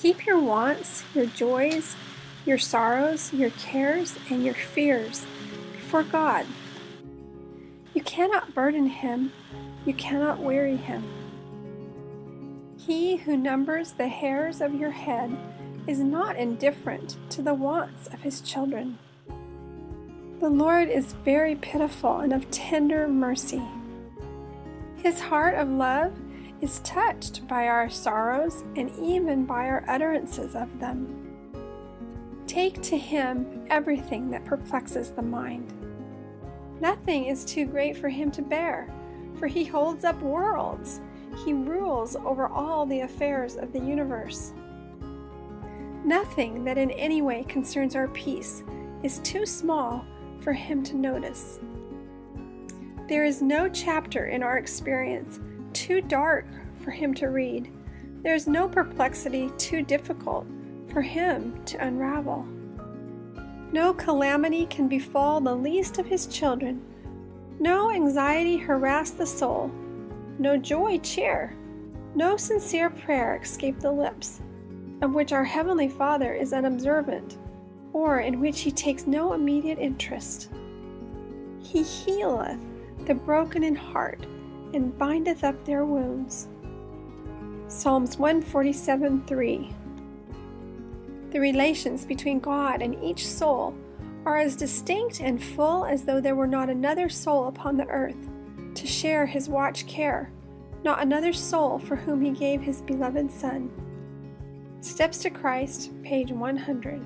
Keep your wants, your joys, your sorrows, your cares, and your fears before God. You cannot burden him, you cannot weary him. He who numbers the hairs of your head is not indifferent to the wants of his children. The Lord is very pitiful and of tender mercy. His heart of love is touched by our sorrows and even by our utterances of them. Take to him everything that perplexes the mind. Nothing is too great for him to bear, for he holds up worlds. He rules over all the affairs of the universe. Nothing that in any way concerns our peace is too small for him to notice. There is no chapter in our experience too dark for him to read. There is no perplexity too difficult for him to unravel. No calamity can befall the least of his children. No anxiety harass the soul. No joy cheer. No sincere prayer escape the lips, of which our Heavenly Father is unobservant, or in which he takes no immediate interest. He healeth the broken in heart and bindeth up their wounds. Psalms 147 3 the relations between God and each soul are as distinct and full as though there were not another soul upon the earth to share his watch care, not another soul for whom he gave his beloved Son. Steps to Christ, page 100.